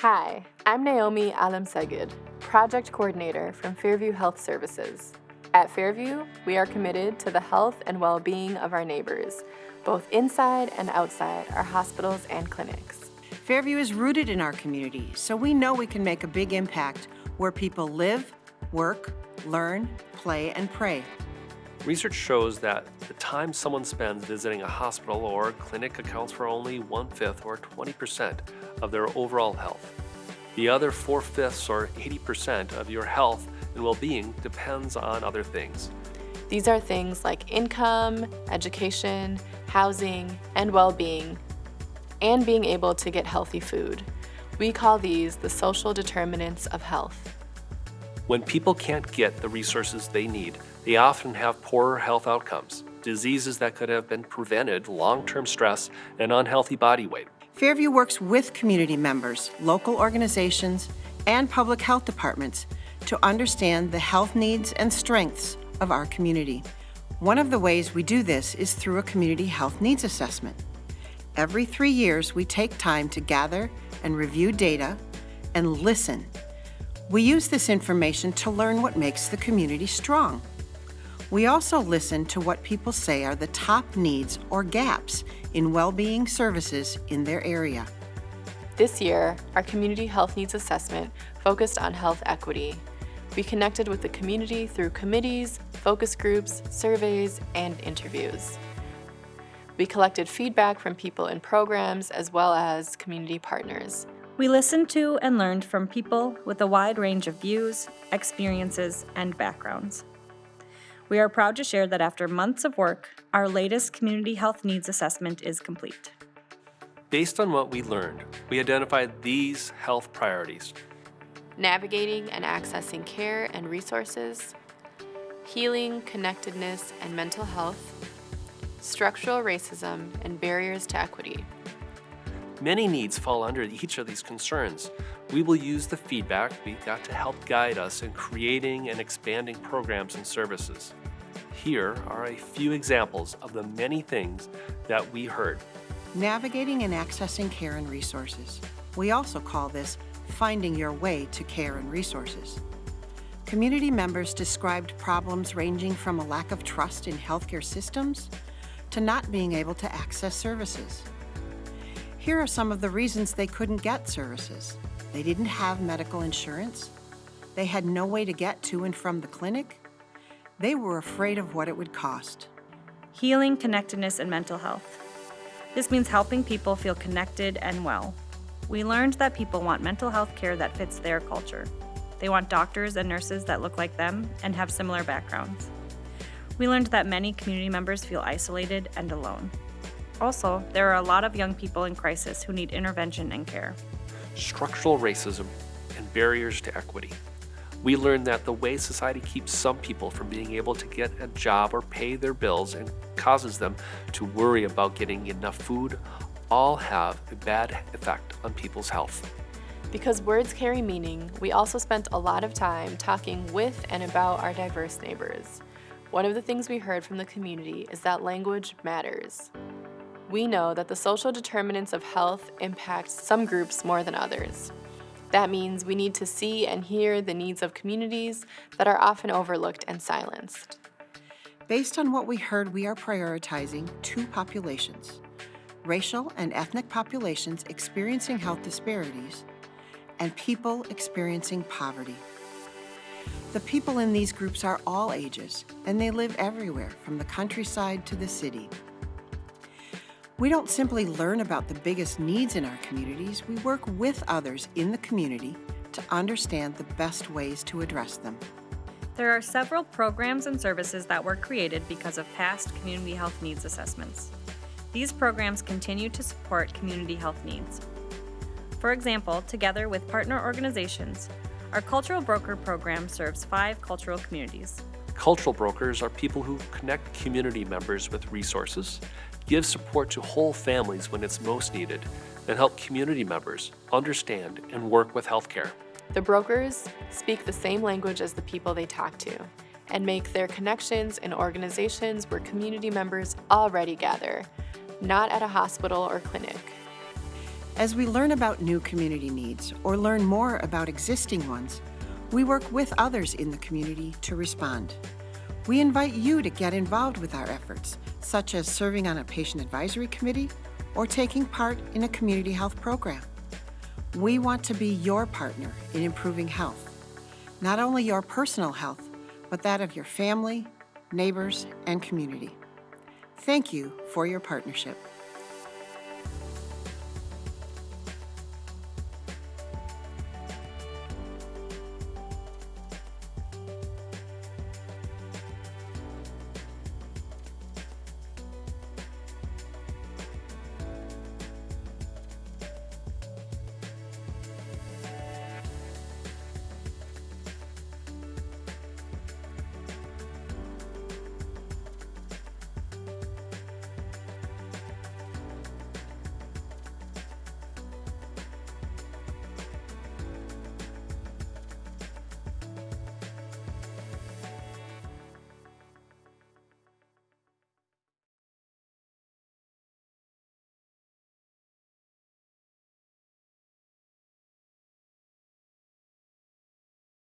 Hi, I'm Naomi Alamsegid, Project Coordinator from Fairview Health Services. At Fairview, we are committed to the health and well-being of our neighbors, both inside and outside our hospitals and clinics. Fairview is rooted in our community, so we know we can make a big impact where people live, work, learn, play, and pray. Research shows that the time someone spends visiting a hospital or clinic accounts for only one-fifth or 20% of their overall health. The other four-fifths or 80% of your health and well-being depends on other things. These are things like income, education, housing, and well-being, and being able to get healthy food. We call these the social determinants of health. When people can't get the resources they need, they often have poorer health outcomes, diseases that could have been prevented, long-term stress, and unhealthy body weight. Fairview works with community members, local organizations, and public health departments to understand the health needs and strengths of our community. One of the ways we do this is through a community health needs assessment. Every three years, we take time to gather and review data and listen. We use this information to learn what makes the community strong. We also listen to what people say are the top needs or gaps in well-being services in their area. This year, our Community Health Needs Assessment focused on health equity. We connected with the community through committees, focus groups, surveys, and interviews. We collected feedback from people in programs as well as community partners. We listened to and learned from people with a wide range of views, experiences, and backgrounds. We are proud to share that after months of work, our latest Community Health Needs Assessment is complete. Based on what we learned, we identified these health priorities. Navigating and accessing care and resources, healing, connectedness, and mental health, structural racism and barriers to equity. Many needs fall under each of these concerns. We will use the feedback we got to help guide us in creating and expanding programs and services. Here are a few examples of the many things that we heard. Navigating and accessing care and resources. We also call this finding your way to care and resources. Community members described problems ranging from a lack of trust in healthcare systems to not being able to access services. Here are some of the reasons they couldn't get services. They didn't have medical insurance. They had no way to get to and from the clinic. They were afraid of what it would cost. Healing, connectedness, and mental health. This means helping people feel connected and well. We learned that people want mental health care that fits their culture. They want doctors and nurses that look like them and have similar backgrounds. We learned that many community members feel isolated and alone. Also, there are a lot of young people in crisis who need intervention and care. Structural racism and barriers to equity. We learned that the way society keeps some people from being able to get a job or pay their bills and causes them to worry about getting enough food all have a bad effect on people's health. Because words carry meaning, we also spent a lot of time talking with and about our diverse neighbors. One of the things we heard from the community is that language matters. We know that the social determinants of health impact some groups more than others. That means we need to see and hear the needs of communities that are often overlooked and silenced. Based on what we heard, we are prioritizing two populations, racial and ethnic populations experiencing health disparities, and people experiencing poverty. The people in these groups are all ages, and they live everywhere, from the countryside to the city. We don't simply learn about the biggest needs in our communities, we work with others in the community to understand the best ways to address them. There are several programs and services that were created because of past community health needs assessments. These programs continue to support community health needs. For example, together with partner organizations, our Cultural Broker program serves five cultural communities. Cultural brokers are people who connect community members with resources, give support to whole families when it's most needed, and help community members understand and work with healthcare. The brokers speak the same language as the people they talk to and make their connections in organizations where community members already gather, not at a hospital or clinic. As we learn about new community needs or learn more about existing ones, we work with others in the community to respond. We invite you to get involved with our efforts, such as serving on a patient advisory committee or taking part in a community health program. We want to be your partner in improving health, not only your personal health, but that of your family, neighbors, and community. Thank you for your partnership.